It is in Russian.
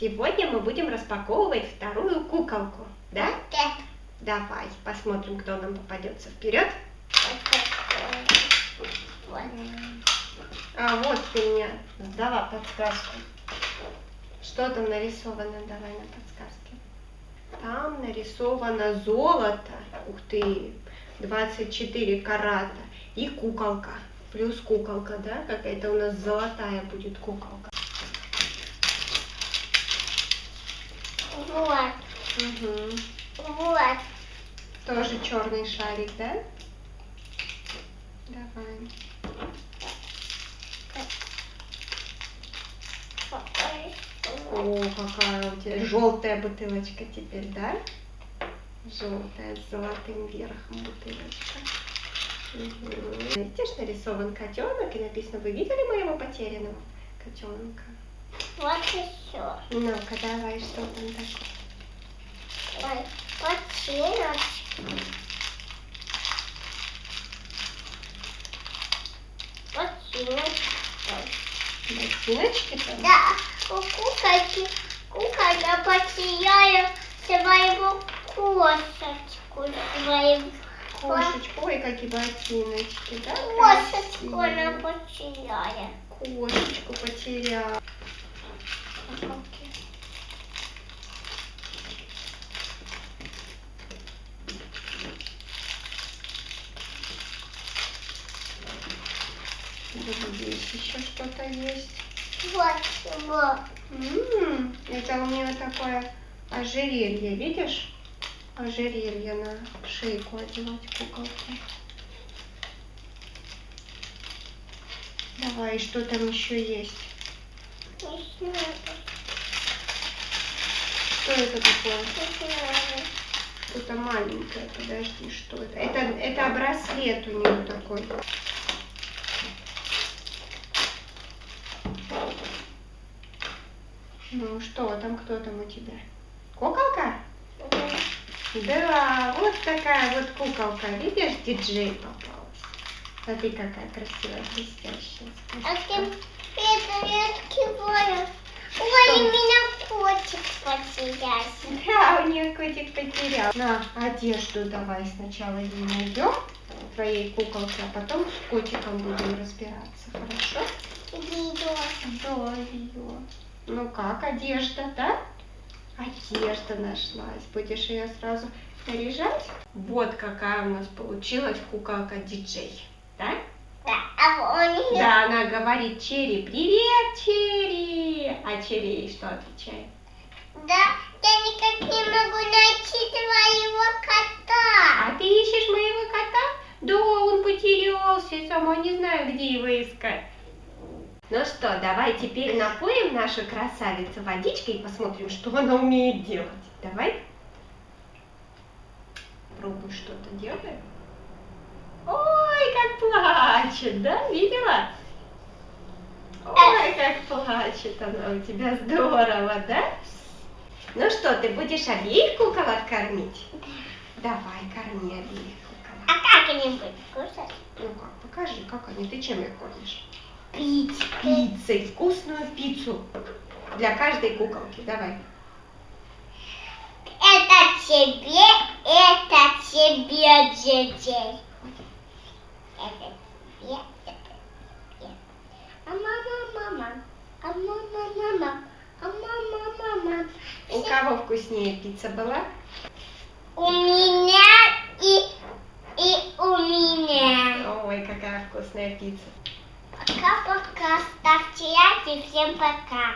Сегодня мы будем распаковывать вторую куколку, да? Да. Давай, посмотрим, кто нам попадется. Вперед! Вот. А вот ты мне дала подсказку. Что там нарисовано? Давай на подсказке. Там нарисовано золото. Ух ты! 24 карата. И куколка. Плюс куколка, да? Какая-то у нас золотая будет куколка. Вот. Угу. Вот. Тоже черный шарик, да? Давай. О, какая у тебя желтая бутылочка теперь, да? Желтая с золотым верхом бутылочка. Мгм. Видишь, нарисован котенок и написано, вы видели моего потерянного котенка? Вот еще. Ну-ка, давай, что там такое? Ой, ботиночки. Ботиночки. Там? Да, у куколки, куколка потеряла своего кошечку, своего Кошечку, ой, какие ботиночки, да? кошечку она потеряла. Кошечку потерял. Вот здесь еще что-то есть. Вот, вот. М, Это у нее такое ожерелье, видишь? Ожерелье на шейку одевать куколки. Давай, что там еще есть? Что это такое? Что-то маленькое, подожди, что это? Это, это браслет у нее такой. Ну что, там кто там у тебя? Куколка? Да, вот такая вот куколка. Видишь, диджей попалась. Смотри, какая красивая, блестящая. А ты это не открываю. Ой, у меня котик потерялся. Да, у нее котик потерял. На, одежду давай сначала ей найдем, твоей куколке, а потом с котиком будем разбираться, хорошо? Видео. Да, ее. Ну как, одежда, да? Одежда нашлась. Будешь ее сразу наряжать? Вот какая у нас получилась куколка диджей, да? Да, а. Да, она говорит Черри, привет, Черри. А Черри ей что отвечает? Да, я никак не могу найти твоего кота. А ты ищешь моего кота? Да, он потерялся, я сама не знаю, где его искать. Ну что, давай теперь напоим нашу красавицу водичкой и посмотрим, что она умеет делать. Давай. Пробуй что-то делаем. Ой, как плачет, да? Видела? Ой, как плачет она у тебя. Здорово, да? Ну что, ты будешь обеих куколок кормить? Давай, корми обеих куколок. А как они будут кушать? Ну как, покажи, как они, ты чем их кормишь? Пить. Пиццей, вкусную пиццу для каждой куколки. Давай. Это тебе, это тебе, детей. Это тебе, это тебе. А мама, мама. А мама, мама. А мама, мама. У кого вкуснее пицца была? У меня и, и у меня. Ой, какая вкусная пицца. Всем пока.